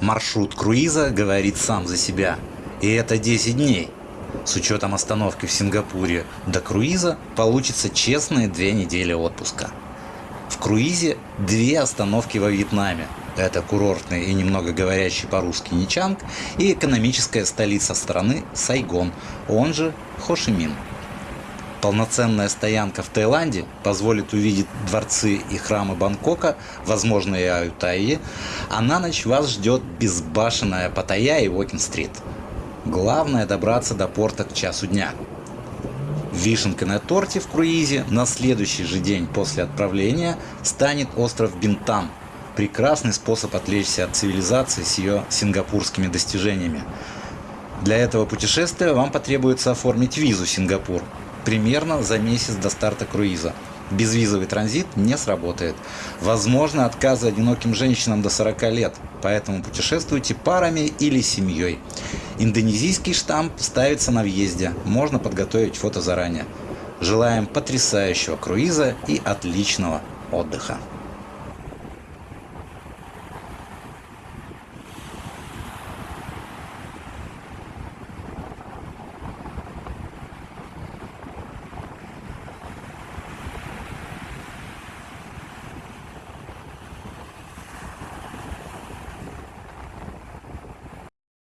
Маршрут круиза говорит сам за себя. И это 10 дней. С учетом остановки в Сингапуре до круиза получится честные две недели отпуска. В круизе две остановки во Вьетнаме. Это курортный и немного говорящий по-русски Ничанг и экономическая столица страны Сайгон, он же Хошимин. Полноценная стоянка в Таиланде позволит увидеть дворцы и храмы Бангкока, возможно и Аютайи, а на ночь вас ждет безбашенная Паттайя и Уокин-стрит. Главное добраться до порта к часу дня. Вишенкой на торте в круизе на следующий же день после отправления станет остров Бинтан. Прекрасный способ отвлечься от цивилизации с ее сингапурскими достижениями. Для этого путешествия вам потребуется оформить визу Сингапур примерно за месяц до старта круиза. Безвизовый транзит не сработает. Возможно отказы одиноким женщинам до 40 лет, поэтому путешествуйте парами или семьей. Индонезийский штамп ставится на въезде, можно подготовить фото заранее. Желаем потрясающего круиза и отличного отдыха.